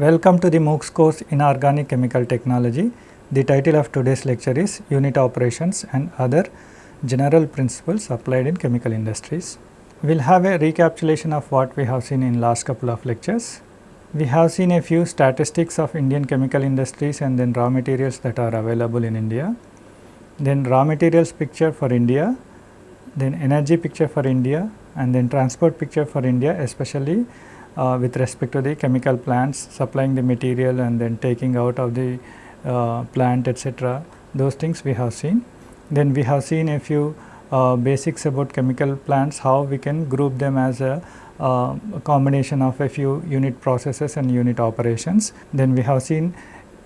Welcome to the MOOCs course in Organic Chemical Technology. The title of today's lecture is Unit Operations and Other General Principles Applied in Chemical Industries. We will have a recapitulation of what we have seen in last couple of lectures. We have seen a few statistics of Indian chemical industries and then raw materials that are available in India. Then raw materials picture for India, then energy picture for India and then transport picture for India especially uh, with respect to the chemical plants supplying the material and then taking out of the uh, plant etc. those things we have seen. Then we have seen a few uh, basics about chemical plants how we can group them as a, uh, a combination of a few unit processes and unit operations. Then we have seen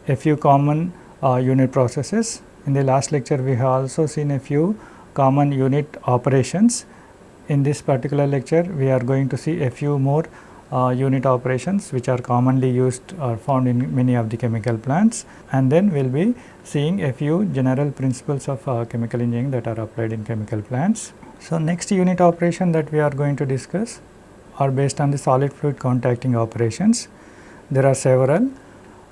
a few common uh, unit processes. In the last lecture we have also seen a few common unit operations. In this particular lecture we are going to see a few more unit operations which are commonly used or found in many of the chemical plants and then we will be seeing a few general principles of uh, chemical engineering that are applied in chemical plants. So, next unit operation that we are going to discuss are based on the solid fluid contacting operations. There are several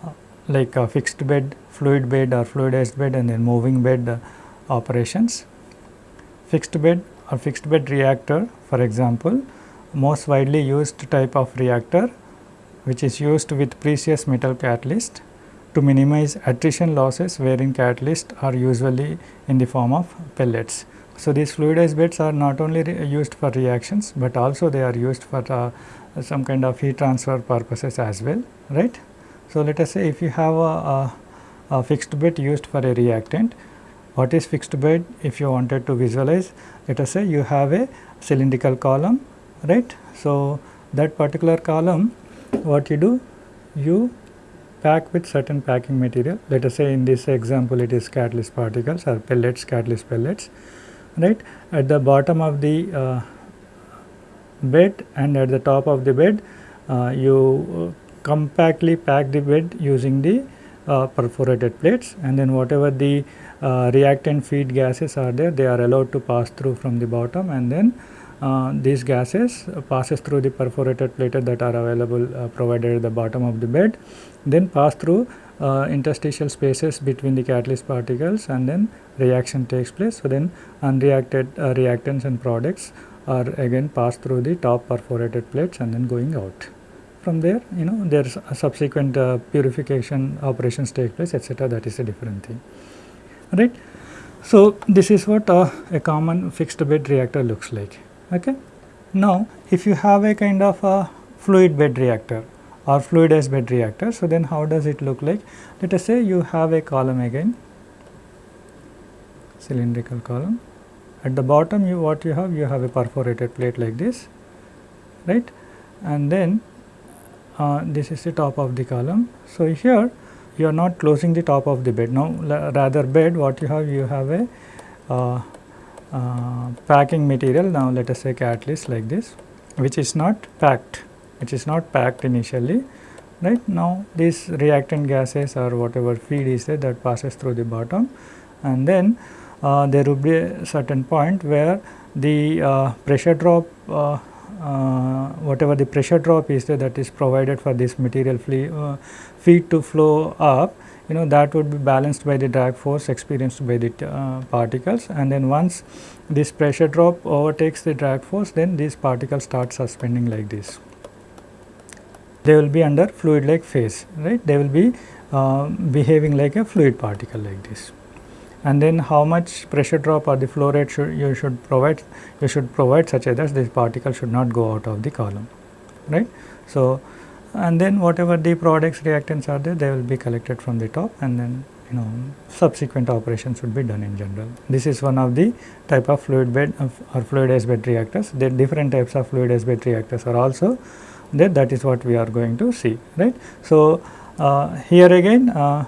uh, like uh, fixed bed, fluid bed or fluidized bed and then moving bed uh, operations. Fixed bed or fixed bed reactor for example most widely used type of reactor which is used with precious metal catalyst to minimize attrition losses wherein catalysts are usually in the form of pellets. So, these fluidized beds are not only used for reactions, but also they are used for uh, some kind of heat transfer purposes as well right. So, let us say if you have a, a, a fixed bed used for a reactant, what is fixed bed if you wanted to visualize let us say you have a cylindrical column right. So, that particular column what you do you pack with certain packing material. Let us say in this example it is catalyst particles or pellets catalyst pellets right? At the bottom of the uh, bed and at the top of the bed uh, you compactly pack the bed using the uh, perforated plates. And then whatever the uh, reactant feed gases are there they are allowed to pass through from the bottom and then uh, these gases passes through the perforated plate that are available uh, provided at the bottom of the bed then pass through uh, interstitial spaces between the catalyst particles and then reaction takes place. So, then unreacted uh, reactants and products are again passed through the top perforated plates and then going out. From there you know there is subsequent uh, purification operations take place etc. that is a different thing right. So, this is what uh, a common fixed bed reactor looks like. Okay. Now, if you have a kind of a fluid bed reactor or fluidized bed reactor, so then how does it look like? Let us say you have a column again, cylindrical column. At the bottom you what you have? You have a perforated plate like this, right? And then uh, this is the top of the column. So, here you are not closing the top of the bed. Now, rather bed what you have? You have a uh, packing material. Now let us say catalyst like this which is not packed which is not packed initially right? Now these reactant gases or whatever feed is there that passes through the bottom. And then uh, there will be a certain point where the uh, pressure drop uh, uh whatever the pressure drop is there that is provided for this material uh, feed to flow up you know that would be balanced by the drag force experienced by the uh, particles and then once this pressure drop overtakes the drag force then these particles start suspending like this. They will be under fluid like phase right they will be uh, behaving like a fluid particle like this and then how much pressure drop or the flow rate should you should provide you should provide such that this particle should not go out of the column right. So, and then whatever the products reactants are there they will be collected from the top and then you know subsequent operations would be done in general. This is one of the type of fluid bed or fluidized bed reactors. There different types of fluidized bed reactors are also there that is what we are going to see right. So, uh, here again uh,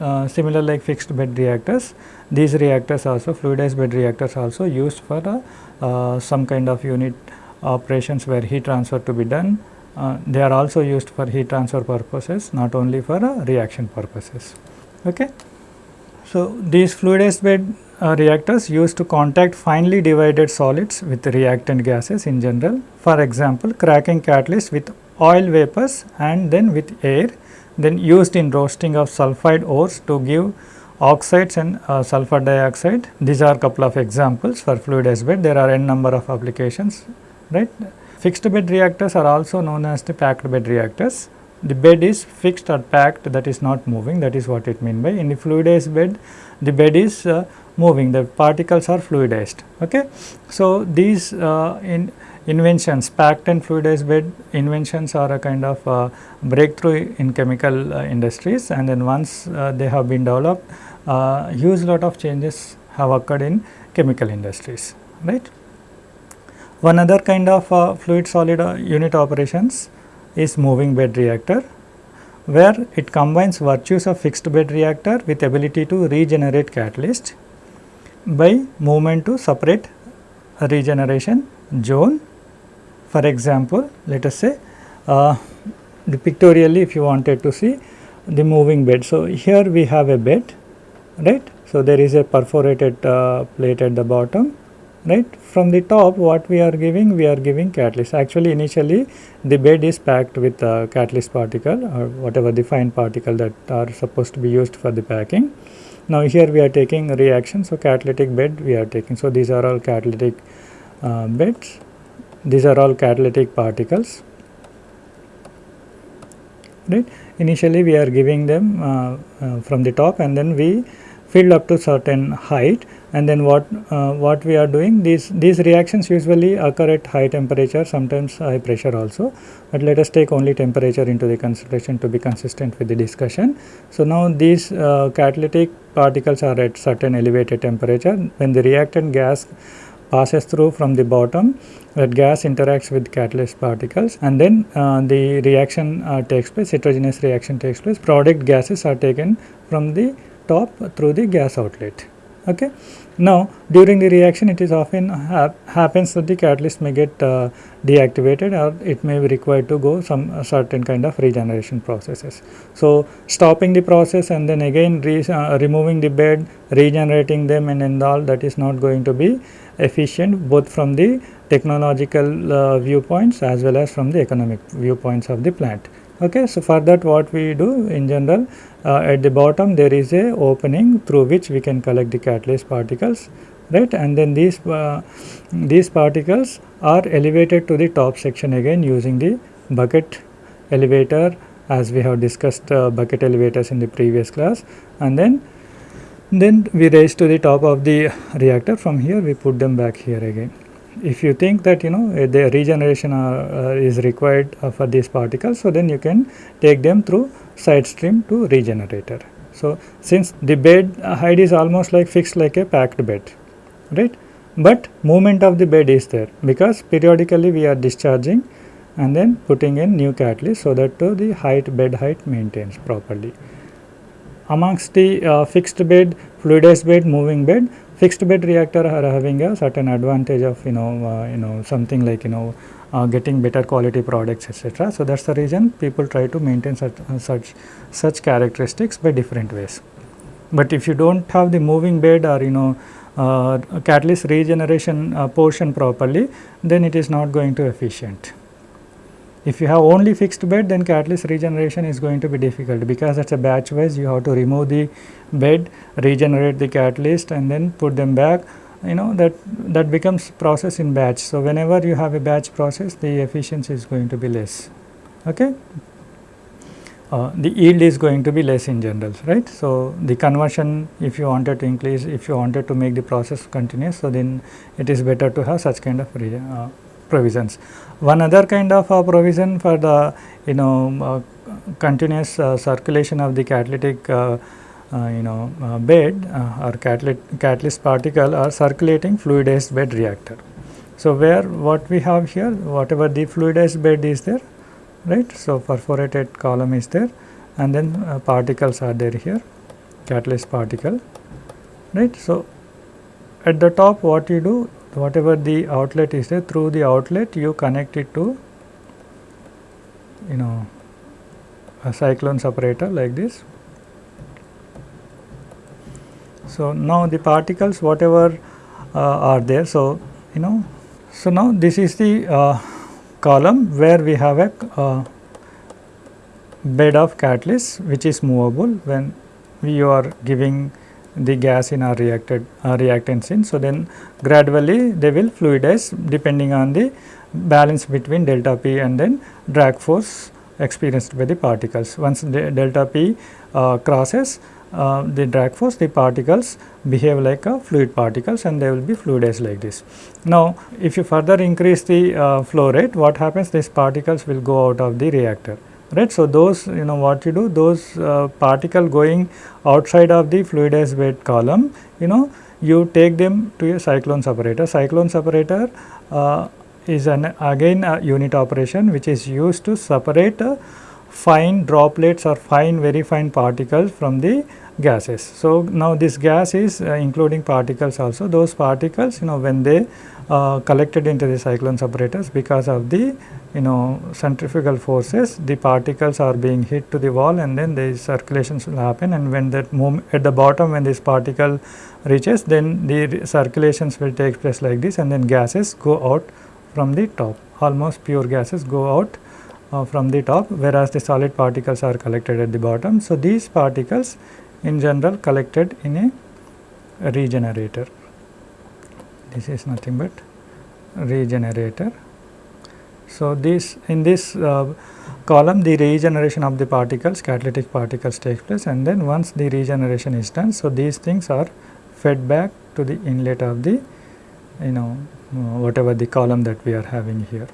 uh, similar like fixed bed reactors these reactors also fluidized bed reactors also used for uh, some kind of unit operations where heat transfer to be done uh, they are also used for heat transfer purposes not only for uh, reaction purposes. Okay. So, these fluidized bed uh, reactors used to contact finely divided solids with reactant gases in general. For example, cracking catalyst with oil vapors and then with air then used in roasting of sulphide ores to give oxides and uh, sulfur dioxide. These are a couple of examples for fluidized bed. There are n number of applications, right. Fixed bed reactors are also known as the packed bed reactors. The bed is fixed or packed that is not moving that is what it mean by. In the fluidized bed the bed is uh, moving the particles are fluidized. Okay. So, these uh, in inventions packed and fluidized bed inventions are a kind of uh, breakthrough in chemical uh, industries and then once uh, they have been developed uh, huge lot of changes have occurred in chemical industries right. One other kind of uh, fluid solid uh, unit operations is moving bed reactor where it combines virtues of fixed bed reactor with ability to regenerate catalyst by movement to separate regeneration zone. For example, let us say uh, the pictorially if you wanted to see the moving bed. So, here we have a bed right. So, there is a perforated uh, plate at the bottom right. From the top what we are giving? We are giving catalyst. Actually initially the bed is packed with uh, catalyst particle or whatever the fine particle that are supposed to be used for the packing. Now here we are taking reaction. So, catalytic bed we are taking. So, these are all catalytic uh, beds. These are all catalytic particles right. Initially we are giving them uh, uh, from the top and then we fill up to certain height and then what uh, what we are doing these these reactions usually occur at high temperature sometimes high pressure also but let us take only temperature into the consideration to be consistent with the discussion. So now these uh, catalytic particles are at certain elevated temperature. When the reactant gas passes through from the bottom that gas interacts with catalyst particles and then uh, the reaction uh, takes place heterogeneous reaction takes place. Product gases are taken from the top through the gas outlet okay now, during the reaction it is often hap happens that the catalyst may get uh, deactivated or it may be required to go some certain kind of regeneration processes. So, stopping the process and then again re uh, removing the bed, regenerating them and, and all that is not going to be efficient both from the technological uh, viewpoints as well as from the economic viewpoints of the plant. Okay, so for that what we do in general uh, at the bottom there is a opening through which we can collect the catalyst particles right? And then these uh, these particles are elevated to the top section again using the bucket elevator as we have discussed uh, bucket elevators in the previous class. And then then we raise to the top of the reactor. From here we put them back here again if you think that you know uh, the regeneration uh, uh, is required uh, for these particles so then you can take them through side stream to regenerator. So, since the bed height is almost like fixed like a packed bed right, but movement of the bed is there because periodically we are discharging and then putting in new catalyst so that uh, the height bed height maintains properly. Amongst the uh, fixed bed, fluidized bed, moving bed, fixed bed reactor are having a certain advantage of you know uh, you know something like you know uh, getting better quality products etc. So, that is the reason people try to maintain such, uh, such such characteristics by different ways. But if you do not have the moving bed or you know uh, catalyst regeneration uh, portion properly then it is not going to efficient. If you have only fixed bed then catalyst regeneration is going to be difficult because it is a batch wise you have to remove the bed, regenerate the catalyst and then put them back you know that that becomes process in batch. So, whenever you have a batch process the efficiency is going to be less. Okay. Uh, the yield is going to be less in general right. So, the conversion if you wanted to increase if you wanted to make the process continuous so then it is better to have such kind of uh, provisions. One other kind of uh, provision for the you know uh, continuous uh, circulation of the catalytic uh, uh, you know uh, bed or catalyst, catalyst particle or circulating fluidized bed reactor. So, where what we have here whatever the fluidized bed is there right. So, perforated column is there and then particles are there here catalyst particle right. So, at the top what you do whatever the outlet is there through the outlet you connect it to you know a cyclone separator like this. So, now the particles whatever uh, are there. So, you know so now this is the uh, column where we have a uh, bed of catalyst which is movable when you are giving the gas in our reacted uh, reactants in. So, then gradually they will fluidize depending on the balance between delta p and then drag force experienced by the particles. Once the delta p uh, crosses uh, the drag force the particles behave like a fluid particles and they will be fluidized like this. Now, if you further increase the uh, flow rate what happens these particles will go out of the reactor right. So, those you know what you do those uh, particle going outside of the fluidized bed column you know you take them to a cyclone separator. Cyclone separator uh, is an again a unit operation which is used to separate uh, fine droplets or fine very fine particles from the gases. So, now this gas is uh, including particles also. Those particles you know when they uh, collected into the cyclone separators because of the you know centrifugal forces the particles are being hit to the wall and then the circulations will happen. And when that move at the bottom when this particle reaches then the circulations will take place like this and then gases go out from the top. Almost pure gases go out uh, from the top whereas the solid particles are collected at the bottom. So, these particles in general collected in a regenerator. This is nothing but regenerator. So, this in this uh, column the regeneration of the particles catalytic particles takes place and then once the regeneration is done. So, these things are fed back to the inlet of the you know whatever the column that we are having here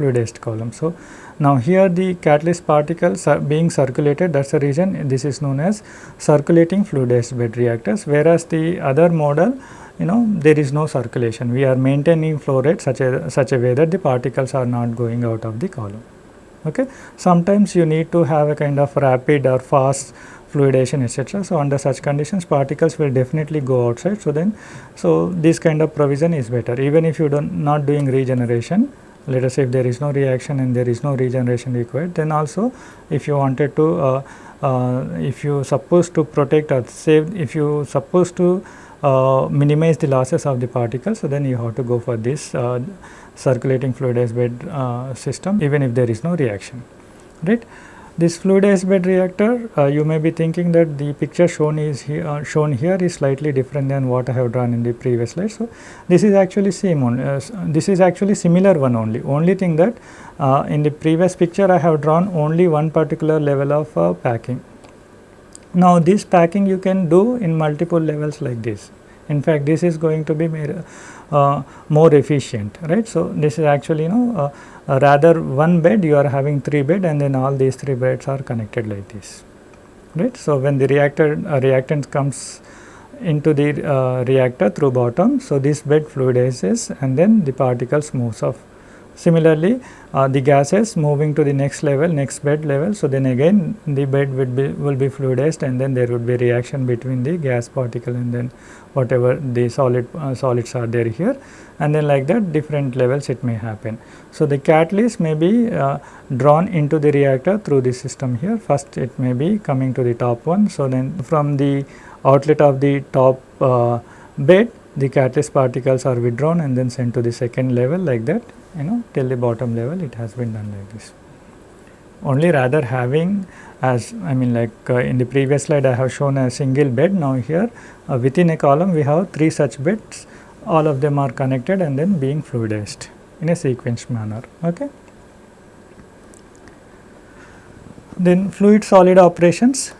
fluidized column. So, now here the catalyst particles are being circulated that is the reason this is known as circulating fluidized bed reactors whereas the other model you know there is no circulation we are maintaining flow rate such a such a way that the particles are not going out of the column. Okay. Sometimes you need to have a kind of rapid or fast fluidization etc. So, under such conditions particles will definitely go outside. So, then so this kind of provision is better even if you do not doing regeneration let us say if there is no reaction and there is no regeneration required then also if you wanted to uh, uh, if you supposed to protect or save if you supposed to uh, minimize the losses of the particles so then you have to go for this uh, circulating fluidized bed uh, system even if there is no reaction right this fluidized bed reactor, uh, you may be thinking that the picture shown is here, uh, shown here is slightly different than what I have drawn in the previous slide. So, this is actually same on, uh, this is actually similar one only. Only thing that uh, in the previous picture I have drawn only one particular level of uh, packing. Now, this packing you can do in multiple levels like this. In fact, this is going to be made, more efficient, right. So, this is actually you know uh, rather one bed you are having 3 bed and then all these 3 beds are connected like this right. So, when the reactor uh, reactant comes into the uh, reactor through bottom. So, this bed fluidizes and then the particles moves off. Similarly, uh, the gases moving to the next level next bed level. So, then again the bed will be will be fluidized and then there would be reaction between the gas particle and then whatever the solid uh, solids are there here and then like that different levels it may happen. So, the catalyst may be uh, drawn into the reactor through the system here first it may be coming to the top one. So, then from the outlet of the top uh, bed the catalyst particles are withdrawn and then sent to the second level like that you know till the bottom level it has been done like this. Only rather having as I mean like uh, in the previous slide I have shown a single bed now here uh, within a column we have three such beds all of them are connected and then being fluidized in a sequenced manner. Okay. Then fluid solid operations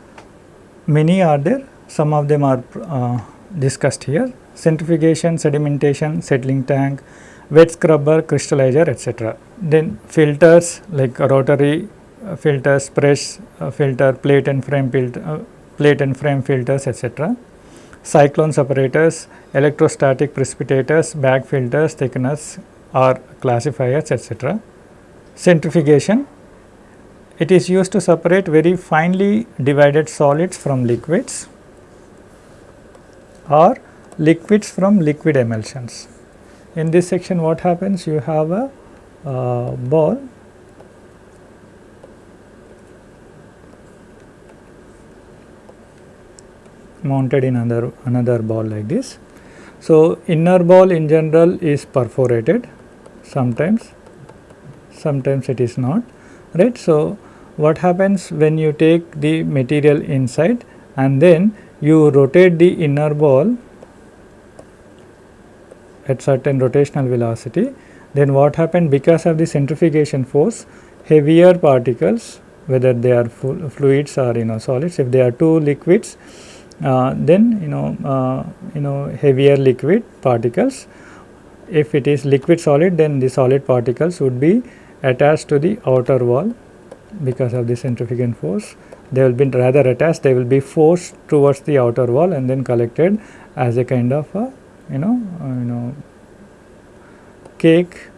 many are there some of them are uh, discussed here centrifugation, sedimentation, settling tank, wet scrubber, crystallizer etc. Then filters like rotary filters, press uh, filter, plate and frame filter, uh, plate and frame filters etc cyclone separators, electrostatic precipitators, bag filters, thickeners or classifiers etc. Centrifugation, it is used to separate very finely divided solids from liquids or liquids from liquid emulsions. In this section what happens? You have a uh, ball mounted in another, another ball like this. So, inner ball in general is perforated sometimes, sometimes it is not right. So, what happens when you take the material inside and then you rotate the inner ball at certain rotational velocity then what happened because of the centrifugation force heavier particles whether they are fluids or you know solids if they are two liquids then you know uh, you know heavier liquid particles. If it is liquid solid then the solid particles would be attached to the outer wall because of the centrifugal force. They will be rather attached they will be forced towards the outer wall and then collected as a kind of a you know uh, you know cake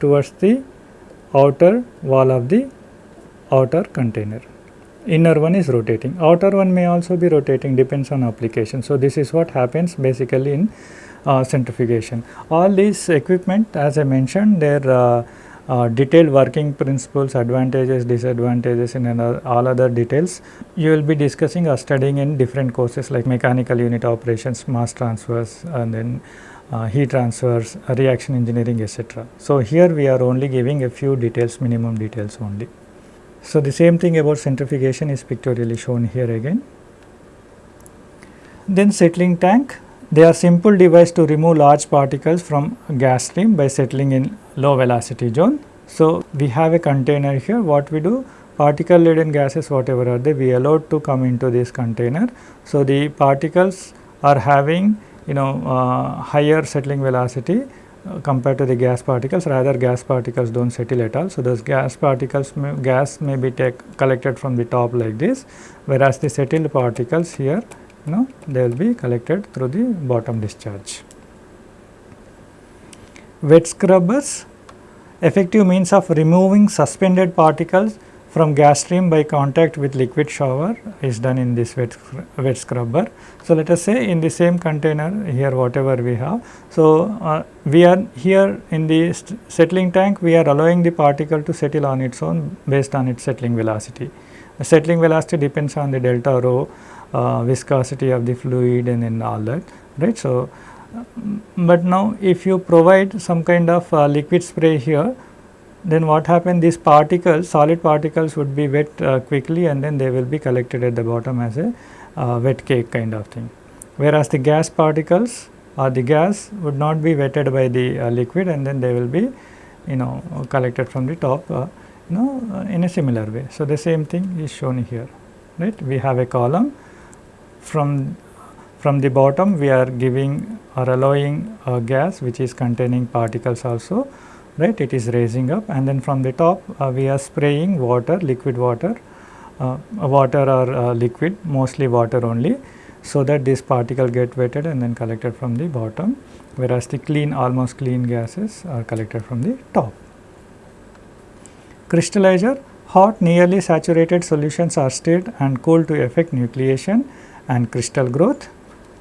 towards the outer wall of the outer container inner one is rotating outer one may also be rotating depends on application so this is what happens basically in uh, centrifugation all these equipment as i mentioned their uh, uh, detailed working principles, advantages, disadvantages and all other details you will be discussing or studying in different courses like mechanical unit operations, mass transfers and then uh, heat transfers, reaction engineering etc. So, here we are only giving a few details minimum details only. So, the same thing about centrifugation is pictorially shown here again. Then settling tank they are simple device to remove large particles from gas stream by settling in low velocity zone. So, we have a container here what we do particle laden gases whatever are they we allowed to come into this container. So, the particles are having you know uh, higher settling velocity compared to the gas particles rather gas particles do not settle at all. So, those gas particles may, gas may be take, collected from the top like this whereas the settled particles here you know they will be collected through the bottom discharge. Wet scrubbers effective means of removing suspended particles from gas stream by contact with liquid shower is done in this wet, wet scrubber. So, let us say in the same container here whatever we have. So, uh, we are here in the settling tank we are allowing the particle to settle on its own based on its settling velocity. The settling velocity depends on the delta rho uh, viscosity of the fluid and then all that right. So, but now if you provide some kind of uh, liquid spray here then what happens these particles solid particles would be wet uh, quickly and then they will be collected at the bottom as a uh, wet cake kind of thing. Whereas the gas particles or the gas would not be wetted by the uh, liquid and then they will be you know collected from the top uh, you know in a similar way. So, the same thing is shown here right we have a column from from the bottom we are giving or allowing a gas which is containing particles also right it is raising up and then from the top uh, we are spraying water liquid water uh, water or uh, liquid mostly water only so that this particle get wetted and then collected from the bottom whereas the clean almost clean gases are collected from the top. Crystallizer hot nearly saturated solutions are stirred and cooled to effect nucleation and crystal growth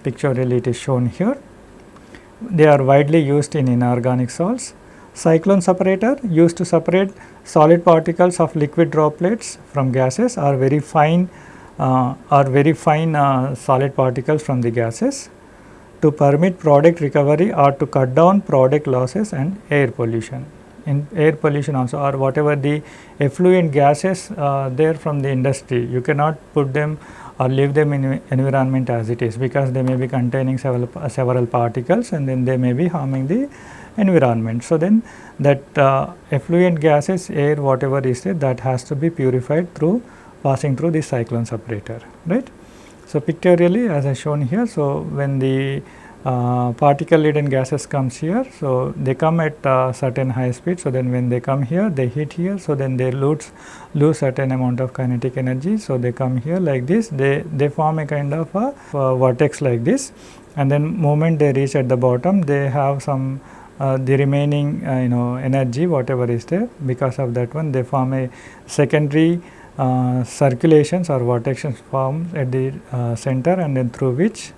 pictorially it is shown here. They are widely used in inorganic salts. Cyclone separator used to separate solid particles of liquid droplets from gases or very fine uh, very fine uh, solid particles from the gases to permit product recovery or to cut down product losses and air pollution. In air pollution also or whatever the effluent gases uh, there from the industry, you cannot put them or leave them in environment as it is because they may be containing several, several particles and then they may be harming the environment. So, then that uh, effluent gases air whatever is there that has to be purified through passing through the cyclone separator right. So, pictorially as I shown here. So, when the uh, particle laden gases comes here. So, they come at uh, certain high speed. So, then when they come here they hit here. So, then they lose, lose certain amount of kinetic energy. So, they come here like this they, they form a kind of a, a vortex like this and then moment they reach at the bottom they have some uh, the remaining uh, you know energy whatever is there because of that one they form a secondary uh, circulations or vortexes forms at the uh, center and then through which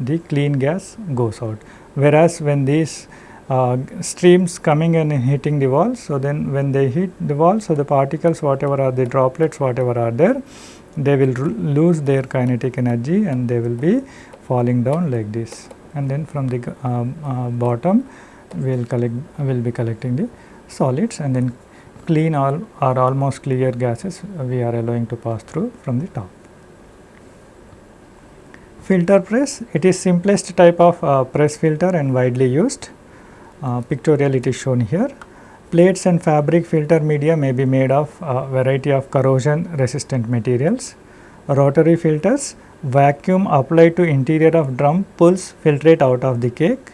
the clean gas goes out. Whereas, when these uh, streams coming and hitting the walls. so then when they hit the wall, so the particles whatever are the droplets whatever are there, they will lose their kinetic energy and they will be falling down like this and then from the uh, uh, bottom we will collect will be collecting the solids and then clean all or almost clear gases we are allowing to pass through from the top. Filter press, it is simplest type of uh, press filter and widely used. Uh, pictorial it is shown here. Plates and fabric filter media may be made of a variety of corrosion resistant materials. Rotary filters, vacuum applied to interior of drum pulls filtrate out of the cake.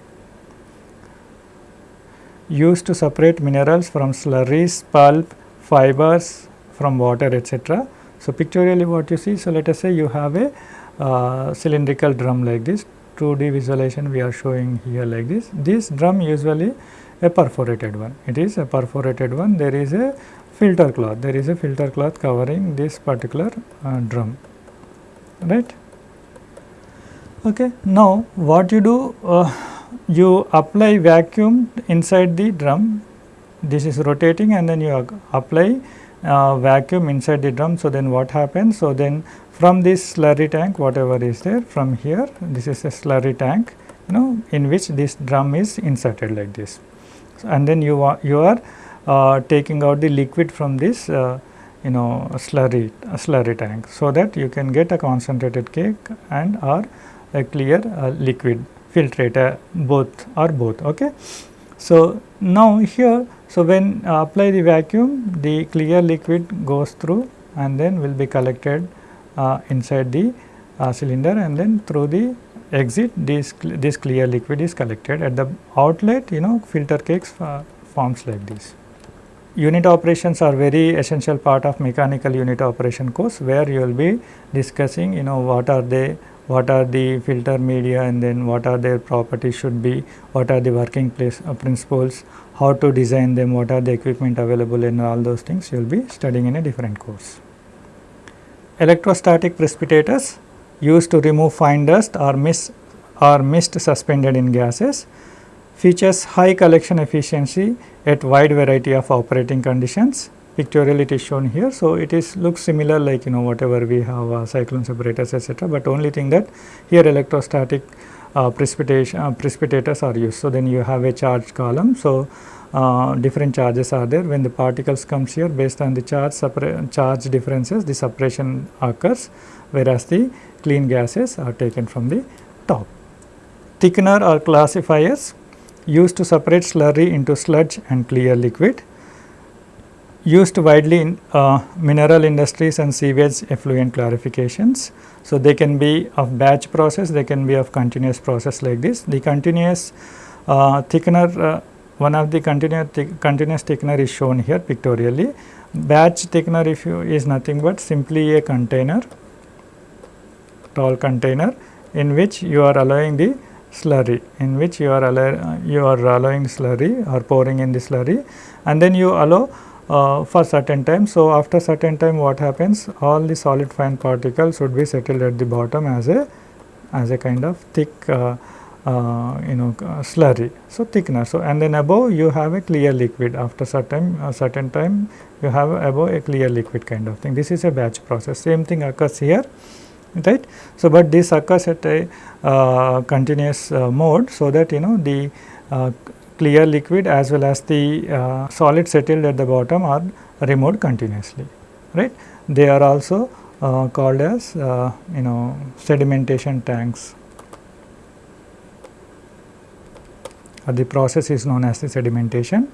Used to separate minerals from slurries, pulp, fibers from water etc. So, pictorially what you see, so let us say you have a uh, cylindrical drum like this 2D visualization we are showing here like this. This drum usually a perforated one, it is a perforated one there is a filter cloth, there is a filter cloth covering this particular uh, drum right. Okay. Now, what you do uh, you apply vacuum inside the drum this is rotating and then you apply uh, vacuum inside the drum. So, then what happens? So, then from this slurry tank whatever is there from here this is a slurry tank you know in which this drum is inserted like this. So, and then you are you are uh, taking out the liquid from this uh, you know slurry slurry tank. So, that you can get a concentrated cake and or a clear uh, liquid filtrator both or both. Okay. So, now here so, when uh, apply the vacuum the clear liquid goes through and then will be collected uh, inside the uh, cylinder and then through the exit this, this clear liquid is collected at the outlet you know filter cakes uh, forms like this. Unit operations are very essential part of mechanical unit operation course where you will be discussing you know what are they what are the filter media and then what are their properties should be, what are the working place uh, principles, how to design them, what are the equipment available and all those things? You will be studying in a different course. Electrostatic precipitators used to remove fine dust or mist or mist suspended in gases. Features high collection efficiency at wide variety of operating conditions pictorial it is shown here. So, it is looks similar like you know whatever we have uh, cyclone separators etc., but only thing that here electrostatic uh, precipitation uh, precipitators are used. So, then you have a charge column. So, uh, different charges are there when the particles comes here based on the charge charge differences the separation occurs whereas the clean gases are taken from the top. Thickener or classifiers used to separate slurry into sludge and clear liquid used widely in uh, mineral industries and sewage effluent clarifications. So, they can be of batch process, they can be of continuous process like this. The continuous uh, thickener, uh, one of the continuous, continuous thickener is shown here pictorially. Batch thickener if you is nothing but simply a container, tall container in which you are allowing the slurry, in which you are, allow, you are allowing slurry or pouring in the slurry and then you allow uh, for certain time. So, after certain time what happens all the solid fine particles would be settled at the bottom as a as a kind of thick uh, uh, you know slurry. So, thickener. So, and then above you have a clear liquid after certain uh, certain time you have above a clear liquid kind of thing. This is a batch process same thing occurs here right. So, but this occurs at a uh, continuous uh, mode. So, that you know the clear liquid as well as the uh, solid settled at the bottom are removed continuously right. They are also uh, called as uh, you know sedimentation tanks or the process is known as the sedimentation.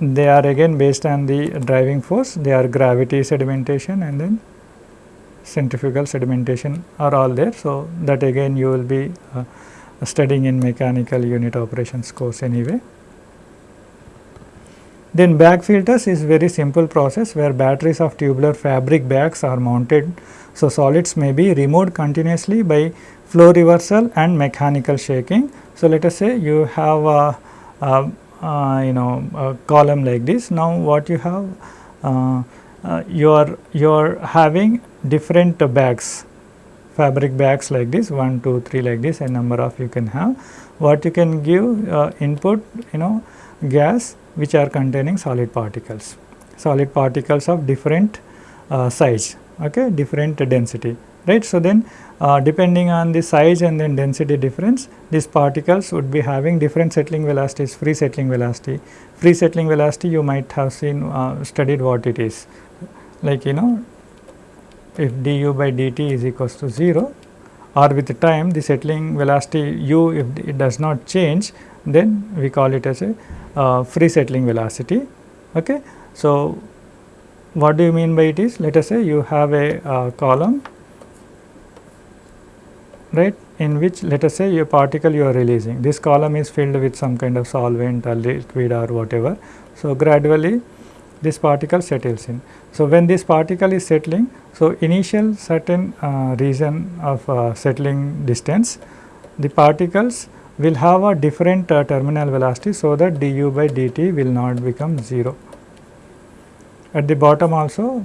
They are again based on the driving force they are gravity sedimentation and then centrifugal sedimentation are all there. So, that again you will be uh, studying in mechanical unit operations course anyway. Then bag filters is very simple process where batteries of tubular fabric bags are mounted. So, solids may be removed continuously by flow reversal and mechanical shaking. So, let us say you have a, a, a you know a column like this. Now, what you have uh, uh, you are you are having different bags fabric bags like this 1, 2, 3 like this a number of you can have. What you can give uh, input you know gas which are containing solid particles, solid particles of different uh, size, okay, different density. right. So, then uh, depending on the size and then density difference these particles would be having different settling velocities free settling velocity. Free settling velocity you might have seen uh, studied what it is like you know if du by dt is equals to 0 or with time the settling velocity u if it does not change then we call it as a uh, free settling velocity. Okay. So, what do you mean by it is let us say you have a uh, column right in which let us say your particle you are releasing this column is filled with some kind of solvent or liquid or whatever. So, gradually this particle settles in. So, when this particle is settling, so initial certain uh, region of uh, settling distance, the particles will have a different uh, terminal velocity, so that du by dt will not become 0. At the bottom also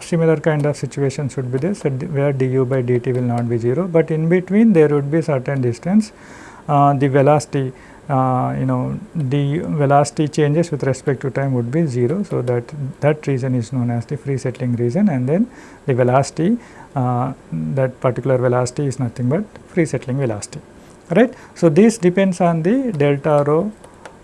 similar kind of situation should be so where du by dt will not be 0, but in between there would be certain distance uh, the velocity uh, you know the velocity changes with respect to time would be 0. So, that that region is known as the free settling region and then the velocity uh, that particular velocity is nothing but free settling velocity right. So, this depends on the delta rho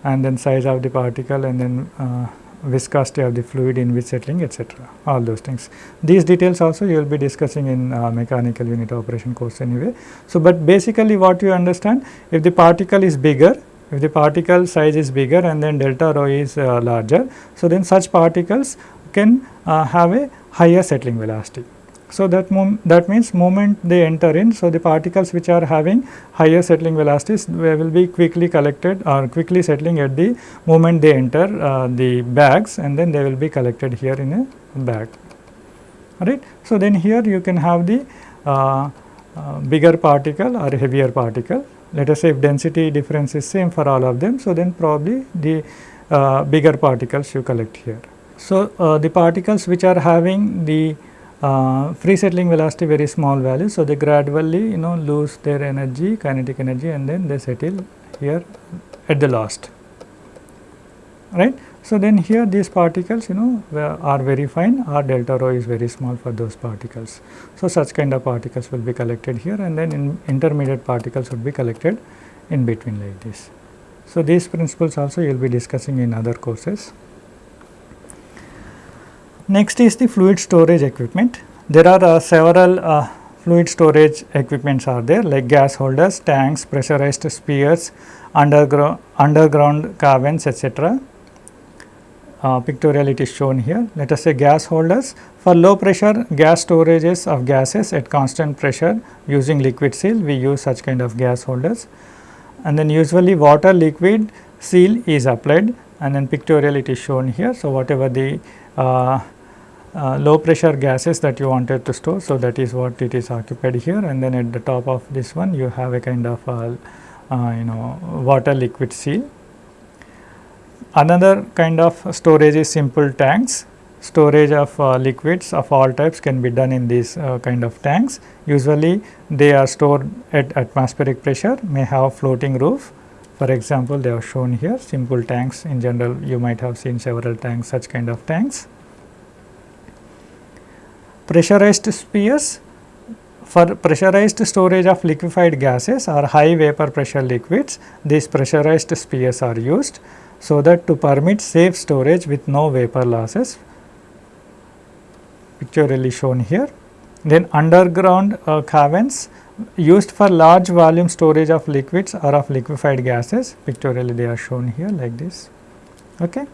and then size of the particle and then uh, viscosity of the fluid in which settling etc. all those things. These details also you will be discussing in uh, mechanical unit operation course anyway. So, but basically what you understand if the particle is bigger if the particle size is bigger and then delta rho is uh, larger. So, then such particles can uh, have a higher settling velocity. So, that that means moment they enter in. So, the particles which are having higher settling velocities will be quickly collected or quickly settling at the moment they enter uh, the bags and then they will be collected here in a bag right. So, then here you can have the uh, uh, bigger particle or heavier particle let us say if density difference is same for all of them. So, then probably the uh, bigger particles you collect here. So, uh, the particles which are having the uh, free settling velocity very small value. So, they gradually you know lose their energy kinetic energy and then they settle here at the last right. So, then here these particles you know are very fine r delta rho is very small for those particles. So, such kind of particles will be collected here and then in intermediate particles would be collected in between like this. So, these principles also you will be discussing in other courses. Next is the fluid storage equipment. There are uh, several uh, fluid storage equipments are there like gas holders, tanks, pressurized spheres, underground, underground caverns etc uh, pictorial it is shown here. Let us say gas holders. For low pressure gas storages of gases at constant pressure using liquid seal, we use such kind of gas holders. And then usually water liquid seal is applied and then pictorial it is shown here. So, whatever the uh, uh, low pressure gases that you wanted to store. So, that is what it is occupied here and then at the top of this one you have a kind of uh, you know water liquid seal Another kind of storage is simple tanks. Storage of uh, liquids of all types can be done in these uh, kind of tanks. Usually they are stored at atmospheric pressure, may have floating roof. For example, they are shown here simple tanks in general you might have seen several tanks such kind of tanks. Pressurized spheres for pressurized storage of liquefied gases or high vapor pressure liquids, these pressurized spheres are used so that to permit safe storage with no vapor losses pictorially shown here. Then underground uh, caverns used for large volume storage of liquids or of liquefied gases pictorially they are shown here like this. Okay.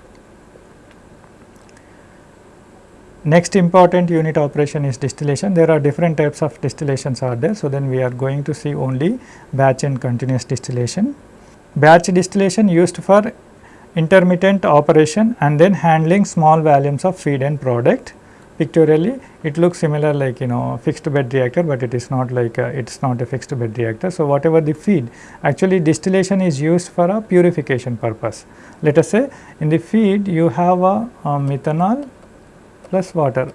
Next important unit operation is distillation. There are different types of distillations are there. So, then we are going to see only batch and continuous distillation. Batch distillation used for intermittent operation and then handling small volumes of feed and product. Pictorially it looks similar like you know fixed bed reactor, but it is not like uh, it is not a fixed bed reactor. So, whatever the feed actually distillation is used for a purification purpose. Let us say in the feed you have a, a methanol plus water.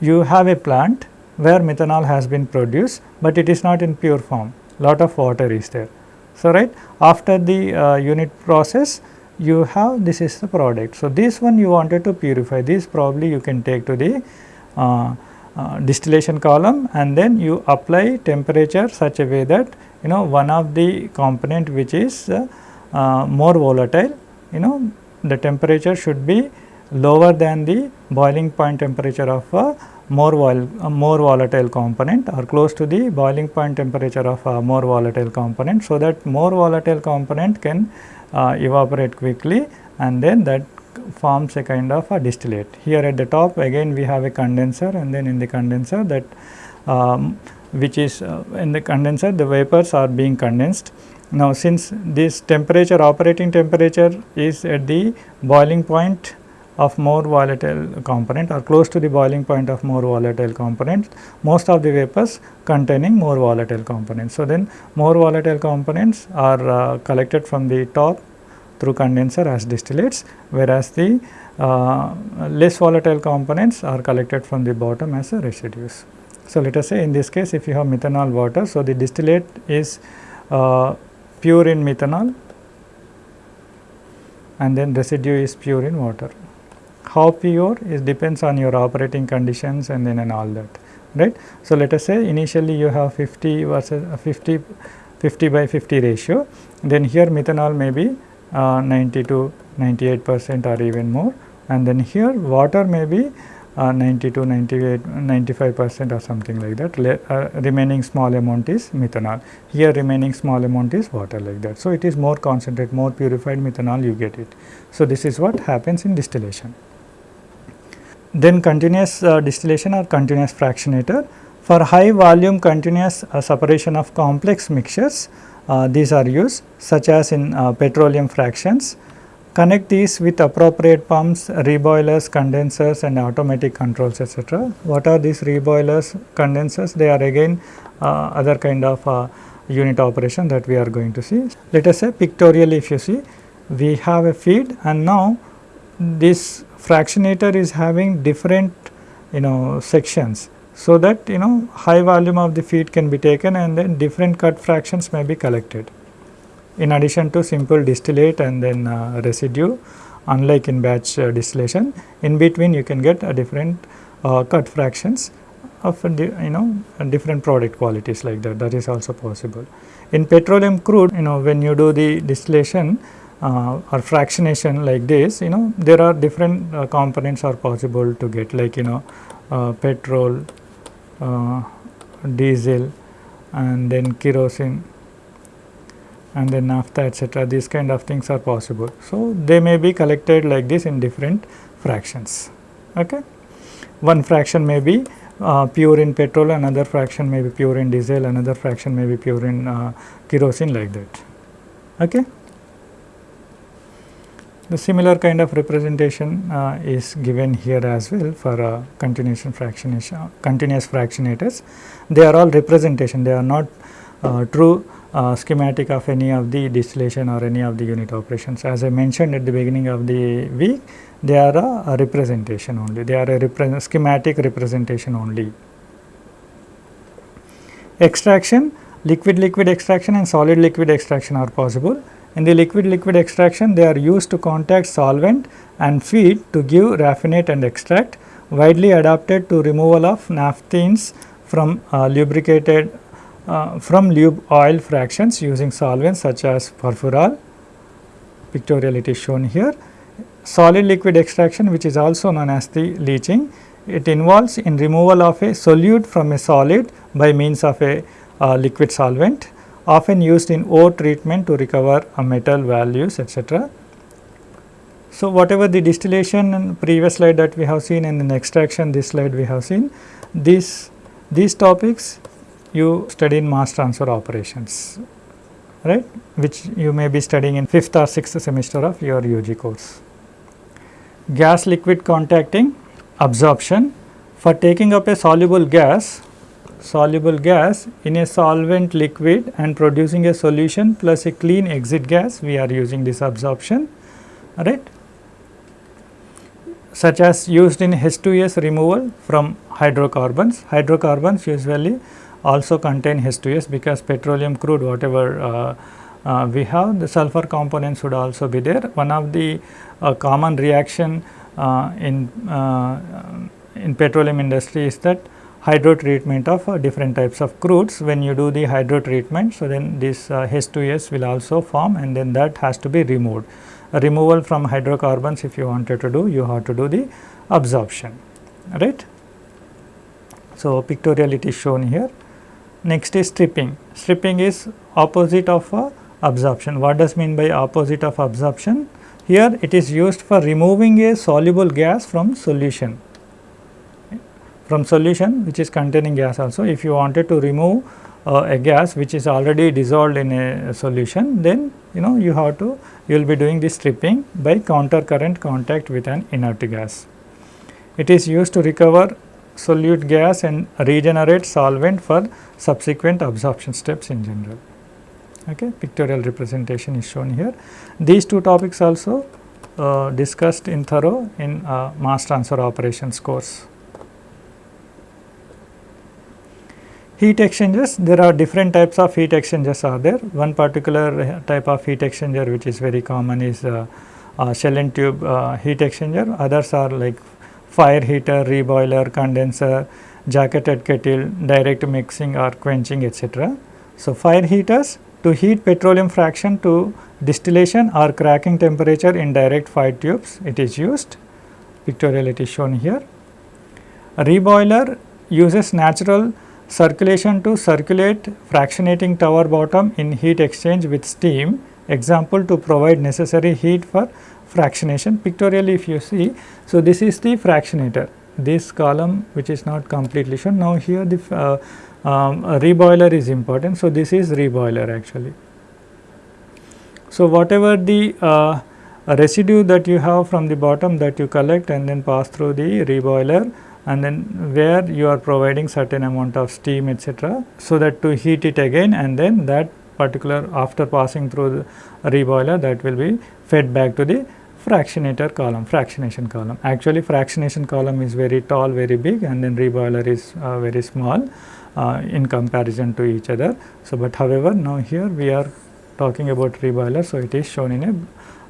You have a plant where methanol has been produced, but it is not in pure form lot of water is there. So, right after the uh, unit process you have this is the product. So, this one you wanted to purify this probably you can take to the uh, uh, distillation column and then you apply temperature such a way that you know one of the component which is uh, uh, more volatile you know the temperature should be lower than the boiling point temperature of a more vol a more volatile component or close to the boiling point temperature of a more volatile component. So, that more volatile component can uh, evaporate quickly and then that forms a kind of a distillate. Here at the top again we have a condenser and then in the condenser that um, which is uh, in the condenser the vapors are being condensed. Now, since this temperature operating temperature is at the boiling point of more volatile component or close to the boiling point of more volatile components, most of the vapors containing more volatile components. So, then more volatile components are uh, collected from the top through condenser as distillates, whereas the uh, less volatile components are collected from the bottom as a residues. So, let us say in this case if you have methanol water, so the distillate is uh, pure in methanol and then residue is pure in water. How pure it depends on your operating conditions and then and all that right. So, let us say initially you have 50 versus 50 50 by 50 ratio then here methanol may be uh, 90 to 98 percent or even more and then here water may be uh, 90 to 98 95 percent or something like that Le uh, remaining small amount is methanol here remaining small amount is water like that. So, it is more concentrate more purified methanol you get it. So, this is what happens in distillation. Then continuous uh, distillation or continuous fractionator. For high volume continuous uh, separation of complex mixtures, uh, these are used such as in uh, petroleum fractions. Connect these with appropriate pumps, reboilers, condensers and automatic controls etc. What are these reboilers, condensers? They are again uh, other kind of uh, unit operation that we are going to see. Let us say pictorially if you see, we have a feed and now this fractionator is having different you know sections. So, that you know high volume of the feed can be taken and then different cut fractions may be collected. In addition to simple distillate and then uh, residue unlike in batch uh, distillation in between you can get a different uh, cut fractions of you know different product qualities like that that is also possible. In petroleum crude you know when you do the distillation or fractionation like this you know there are different uh, components are possible to get like you know uh, petrol, uh, diesel and then kerosene and then naphtha etc. these kind of things are possible. So, they may be collected like this in different fractions. Okay. One fraction may be uh, pure in petrol, another fraction may be pure in diesel, another fraction may be pure in uh, kerosene like that. Okay. The similar kind of representation uh, is given here as well for uh, continuous fractionation, continuous fractionators. They are all representation, they are not uh, true uh, schematic of any of the distillation or any of the unit operations. As I mentioned at the beginning of the week, they are a, a representation only, they are a repre schematic representation only. Extraction, liquid liquid extraction and solid liquid extraction are possible in the liquid liquid extraction they are used to contact solvent and feed to give raffinate and extract widely adapted to removal of naphthenes from uh, lubricated uh, from lube oil fractions using solvents such as furfural pictorial it is shown here. Solid liquid extraction which is also known as the leaching it involves in removal of a solute from a solid by means of a uh, liquid solvent often used in ore treatment to recover a metal values etc. So, whatever the distillation in previous slide that we have seen and in extraction this slide we have seen these these topics you study in mass transfer operations right which you may be studying in 5th or 6th semester of your UG course. Gas liquid contacting absorption for taking up a soluble gas soluble gas in a solvent liquid and producing a solution plus a clean exit gas we are using this absorption right such as used in H2S removal from hydrocarbons. Hydrocarbons usually also contain H2S because petroleum crude whatever uh, uh, we have the sulfur components would also be there. One of the uh, common reaction uh, in, uh, in petroleum industry is that hydro treatment of uh, different types of crudes. When you do the hydro treatment, so then this uh, H2S will also form and then that has to be removed. A removal from hydrocarbons if you wanted to do, you have to do the absorption, right. So, pictorial it is shown here. Next is stripping. Stripping is opposite of uh, absorption. What does mean by opposite of absorption? Here it is used for removing a soluble gas from solution from solution which is containing gas also if you wanted to remove uh, a gas which is already dissolved in a solution then you know you have to you will be doing this stripping by counter current contact with an inert gas. It is used to recover solute gas and regenerate solvent for subsequent absorption steps in general. Okay, pictorial representation is shown here. These two topics also uh, discussed in thorough in uh, mass transfer operations course. Heat exchangers, there are different types of heat exchangers are there. One particular type of heat exchanger which is very common is uh, uh, shell and tube uh, heat exchanger. Others are like fire heater, reboiler, condenser, jacketed kettle, direct mixing or quenching etc. So, fire heaters to heat petroleum fraction to distillation or cracking temperature in direct fire tubes it is used pictorial it is shown here. A reboiler uses natural circulation to circulate fractionating tower bottom in heat exchange with steam example to provide necessary heat for fractionation pictorially if you see. So, this is the fractionator this column which is not completely shown now here the uh, um, reboiler is important. So, this is reboiler actually. So, whatever the uh, residue that you have from the bottom that you collect and then pass through the reboiler and then where you are providing certain amount of steam etc. So, that to heat it again and then that particular after passing through the reboiler that will be fed back to the fractionator column fractionation column. Actually fractionation column is very tall very big and then reboiler is uh, very small uh, in comparison to each other. So, but however, now here we are talking about reboiler. So, it is shown in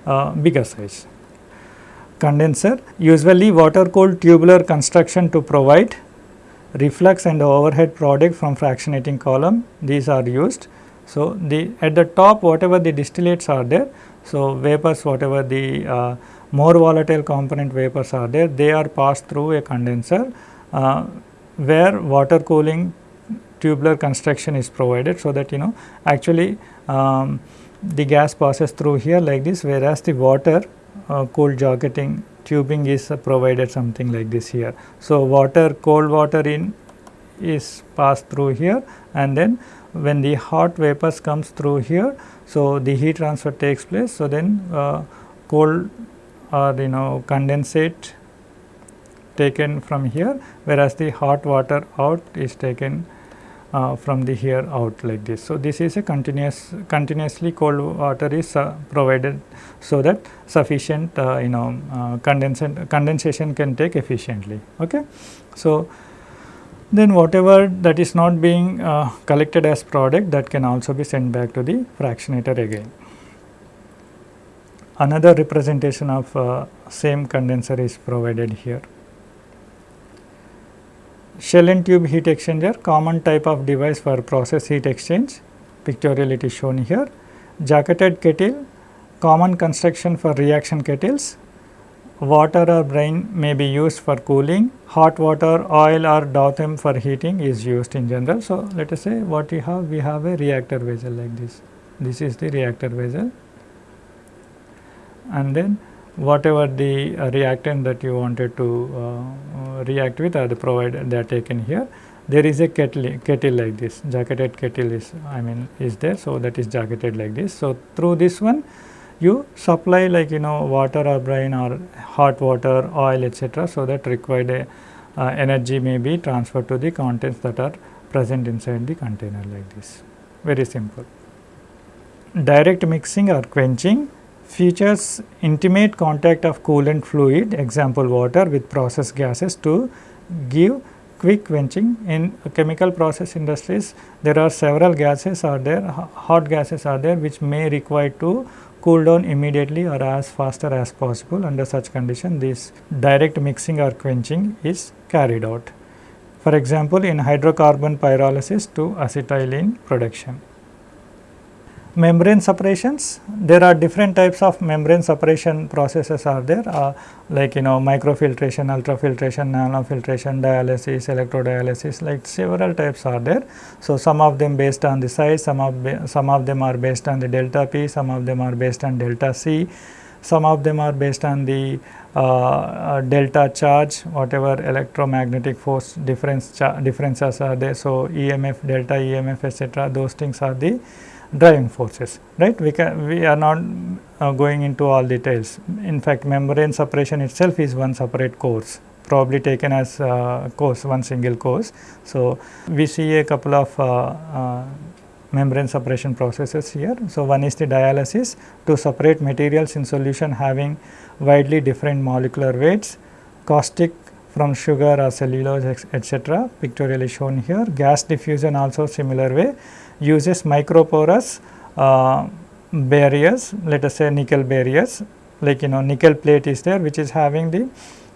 a uh, bigger size. Condenser usually water cooled tubular construction to provide reflux and overhead product from fractionating column these are used. So, the at the top whatever the distillates are there. So, vapors whatever the uh, more volatile component vapors are there they are passed through a condenser uh, where water cooling tubular construction is provided so that you know actually um, the gas passes through here like this whereas the water uh, cold jacketing tubing is uh, provided something like this here. So, water cold water in is passed through here and then when the hot vapors comes through here. So, the heat transfer takes place. So, then uh, cold or you know condensate taken from here whereas the hot water out is taken uh, from the here out like this. So, this is a continuous continuously cold water is uh, provided so that sufficient uh, you know uh, condensation condensation can take efficiently. Okay. So, then whatever that is not being uh, collected as product that can also be sent back to the fractionator again. Another representation of same condenser is provided here. Shell and tube heat exchanger common type of device for process heat exchange pictorial it is shown here. Jacketed kettle common construction for reaction kettles. Water or brine may be used for cooling, hot water, oil or Dowtherm for heating is used in general. So, let us say what we have, we have a reactor vessel like this. This is the reactor vessel and then whatever the uh, reactant that you wanted to uh, uh, react with are the provided they are taken here. There is a kettle, kettle like this jacketed kettle is I mean is there. So, that is jacketed like this. So, through this one you supply like you know water or brine or hot water oil etc. So, that required a, uh, energy may be transferred to the contents that are present inside the container like this very simple. Direct mixing or quenching features intimate contact of coolant fluid example water with process gases to give quick quenching. In chemical process industries there are several gases are there hot gases are there which may require to cool down immediately or as faster as possible under such condition this direct mixing or quenching is carried out. for example, in hydrocarbon pyrolysis to acetylene production. Membrane separations, there are different types of membrane separation processes are there uh, like you know microfiltration, ultrafiltration, nanofiltration, dialysis, electrodialysis like several types are there. So, some of them based on the size, some of, some of them are based on the delta P, some of them are based on delta C, some of them are based on the uh, uh, delta charge whatever electromagnetic force difference differences are there. So, EMF delta EMF etc. those things are the driving forces right? We can we are not uh, going into all details. In fact membrane separation itself is one separate course probably taken as uh, course one single course. So we see a couple of uh, uh membrane separation processes here. So one is the dialysis to separate materials in solution having widely different molecular weights caustic from sugar or cellulose etc pictorially shown here. Gas diffusion also similar way uses microporous uh, barriers let us say nickel barriers like you know nickel plate is there which is having the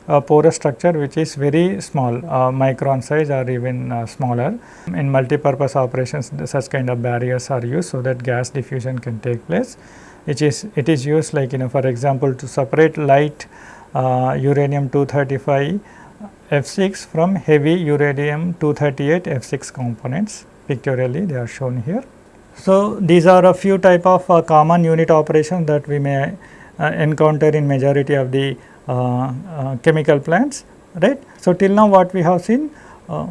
uh, porous structure which is very small uh, micron size or even uh, smaller. In multi-purpose operations such kind of barriers are used so that gas diffusion can take place which is it is used like you know for example to separate light uh, uranium 235 F6 from heavy uranium 238 F6 components pictorially they are shown here. So, these are a few type of uh, common unit operations that we may uh, encounter in majority of the uh, uh chemical plants right. So, till now what we have seen uh,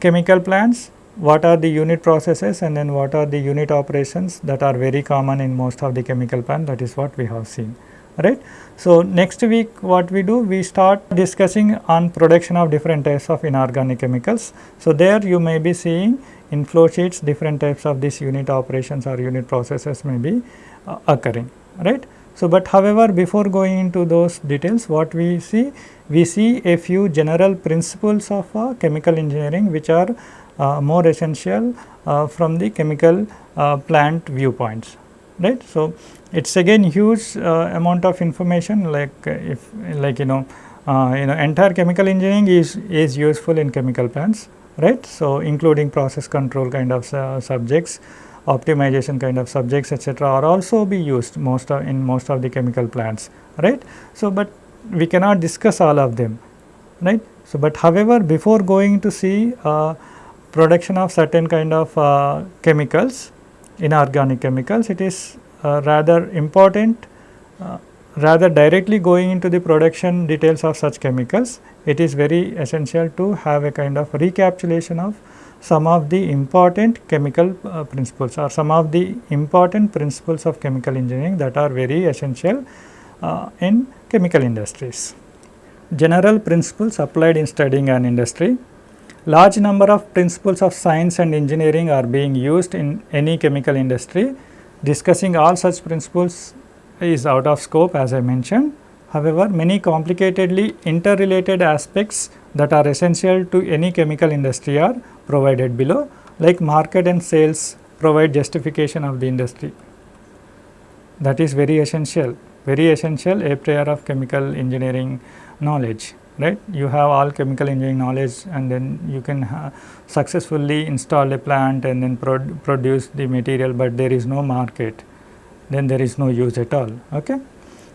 chemical plants what are the unit processes and then what are the unit operations that are very common in most of the chemical plant that is what we have seen right. So, next week what we do we start discussing on production of different types of inorganic chemicals. So, there you may be seeing in flow sheets different types of these unit operations or unit processes may be uh, occurring right. So, but however before going into those details what we see we see a few general principles of uh, chemical engineering which are uh, more essential uh, from the chemical uh, plant viewpoints right. So, it is again huge uh, amount of information like if like you know you know entire chemical engineering is is useful in chemical plants right. So, including process control kind of uh, subjects, optimization kind of subjects etc., are also be used most of in most of the chemical plants right. So, but we cannot discuss all of them right. So, but however, before going to see uh, production of certain kind of uh, chemicals inorganic chemicals it is uh, rather important uh, rather directly going into the production details of such chemicals, it is very essential to have a kind of recapitulation of some of the important chemical uh, principles or some of the important principles of chemical engineering that are very essential uh, in chemical industries. General principles applied in studying an industry. Large number of principles of science and engineering are being used in any chemical industry. Discussing all such principles is out of scope as I mentioned. However, many complicatedly interrelated aspects that are essential to any chemical industry are provided below like market and sales provide justification of the industry. That is very essential, very essential a priori of chemical engineering knowledge right. You have all chemical engineering knowledge and then you can uh, successfully install a plant and then produce the material, but there is no market then there is no use at all. Okay.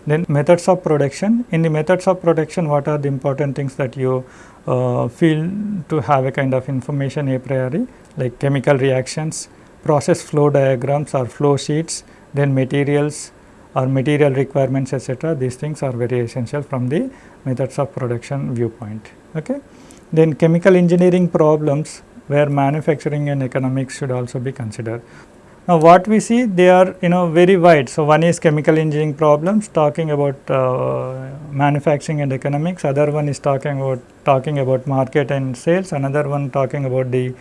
Then methods of production. In the methods of production, what are the important things that you uh, feel to have a kind of information a priori like chemical reactions, process flow diagrams or flow sheets, then materials or material requirements etc. These things are very essential from the methods of production viewpoint. Okay. Then chemical engineering problems where manufacturing and economics should also be considered. Now, what we see they are you know very wide. So, one is chemical engineering problems talking about uh, manufacturing and economics, other one is talking about talking about market and sales, another one talking about the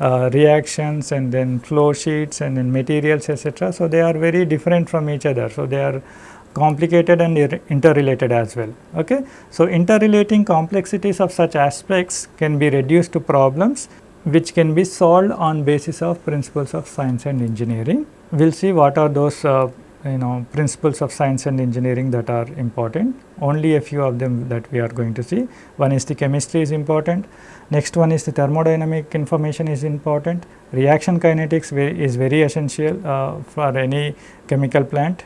uh, reactions and then flow sheets and then materials etc. So, they are very different from each other. So, they are complicated and interrelated as well. Okay. So, interrelating complexities of such aspects can be reduced to problems which can be solved on basis of principles of science and engineering. We will see what are those uh, you know principles of science and engineering that are important. Only a few of them that we are going to see. One is the chemistry is important. Next one is the thermodynamic information is important. Reaction kinetics is very essential uh, for any chemical plant.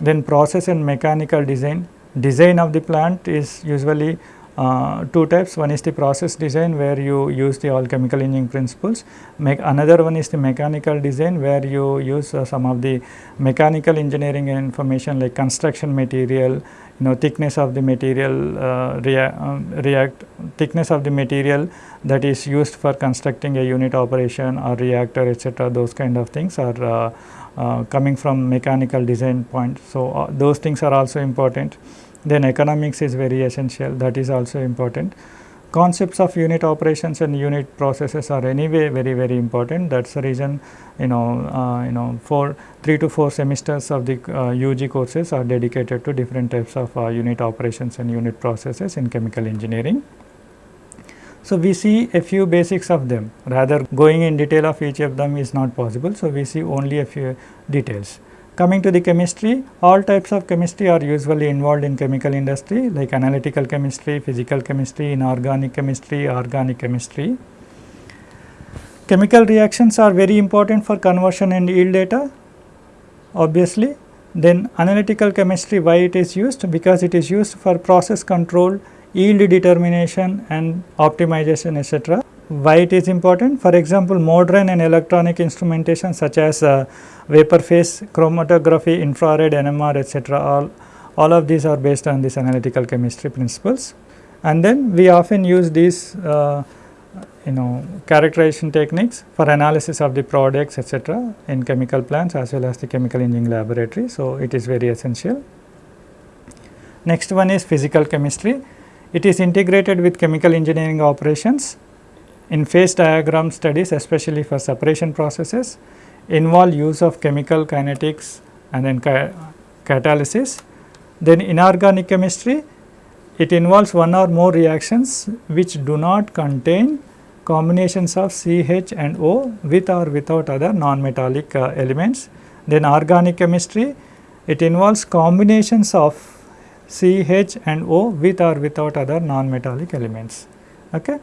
Then process and mechanical design. Design of the plant is usually uh, two types. One is the process design where you use the all chemical engineering principles. Make another one is the mechanical design where you use uh, some of the mechanical engineering information like construction material you know thickness of the material uh, rea um, react thickness of the material that is used for constructing a unit operation or reactor etc those kind of things are uh, uh, coming from mechanical design point. So uh, those things are also important then economics is very essential that is also important. Concepts of unit operations and unit processes are anyway very very important that is the reason you know uh, you know for 3 to 4 semesters of the uh, UG courses are dedicated to different types of uh, unit operations and unit processes in chemical engineering. So, we see a few basics of them rather going in detail of each of them is not possible. So, we see only a few details. Coming to the chemistry, all types of chemistry are usually involved in chemical industry like analytical chemistry, physical chemistry, inorganic chemistry, organic chemistry. Chemical reactions are very important for conversion and yield data obviously. Then analytical chemistry why it is used because it is used for process control, yield determination and optimization etc why it is important. For example, modern and electronic instrumentation such as uh, vapor phase chromatography, infrared, NMR etc. all, all of these are based on these analytical chemistry principles. And then we often use these uh, you know characterization techniques for analysis of the products etc. in chemical plants as well as the chemical engineering laboratory. So, it is very essential. Next one is physical chemistry. It is integrated with chemical engineering operations in phase diagram studies especially for separation processes involve use of chemical kinetics and then ca catalysis. Then inorganic chemistry it involves one or more reactions which do not contain combinations of CH and O with or without other non-metallic uh, elements. Then organic chemistry it involves combinations of CH and O with or without other non-metallic elements. Okay.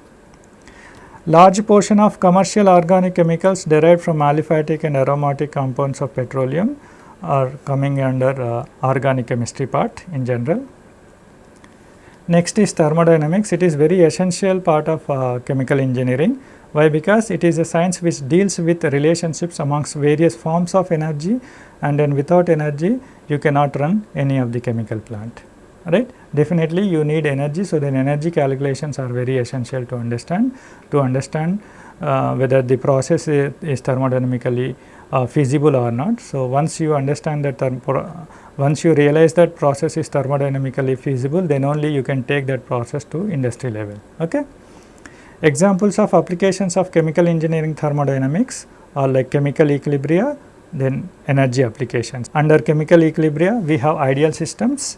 Large portion of commercial organic chemicals derived from aliphatic and aromatic compounds of petroleum are coming under uh, organic chemistry part in general. Next is thermodynamics, it is very essential part of uh, chemical engineering. Why? Because it is a science which deals with relationships amongst various forms of energy and then without energy you cannot run any of the chemical plant right. Definitely you need energy, so then energy calculations are very essential to understand, to understand uh, whether the process is, is thermodynamically uh, feasible or not. So, once you understand that once you realize that process is thermodynamically feasible, then only you can take that process to industry level. Okay? Examples of applications of chemical engineering thermodynamics are like chemical equilibria, then energy applications. Under chemical equilibria, we have ideal systems,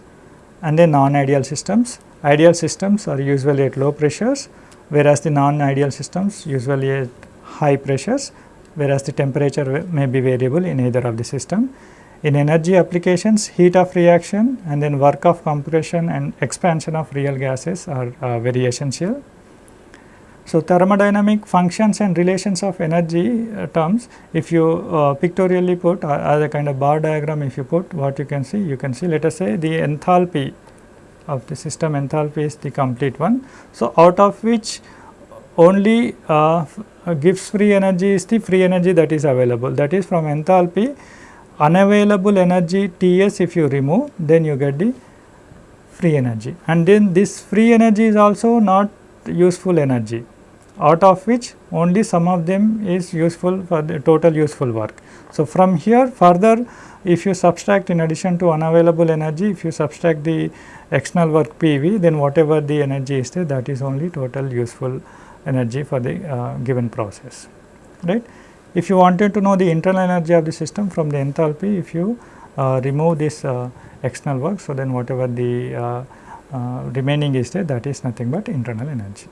and then non-ideal systems. Ideal systems are usually at low pressures whereas the non-ideal systems usually at high pressures whereas the temperature may be variable in either of the system. In energy applications heat of reaction and then work of compression and expansion of real gases are uh, very essential. So, thermodynamic functions and relations of energy uh, terms if you uh, pictorially put uh, as a kind of bar diagram if you put what you can see you can see let us say the enthalpy of the system enthalpy is the complete one. So, out of which only uh, uh Gibbs free energy is the free energy that is available. That is from enthalpy unavailable energy T s if you remove then you get the free energy. And then this free energy is also not useful energy out of which only some of them is useful for the total useful work. So, from here further if you subtract in addition to unavailable energy if you subtract the external work PV then whatever the energy is there that is only total useful energy for the uh, given process right. If you wanted to know the internal energy of the system from the enthalpy if you uh, remove this uh, external work so then whatever the uh, uh, remaining is there that is nothing but internal energy.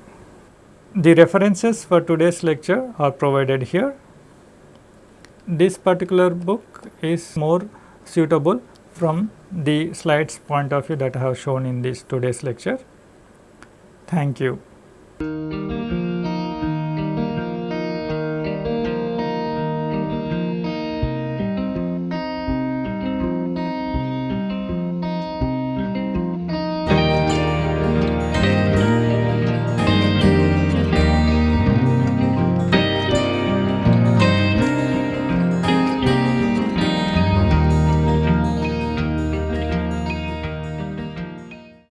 The references for today's lecture are provided here. This particular book is more suitable from the slides point of view that I have shown in this today's lecture. Thank you.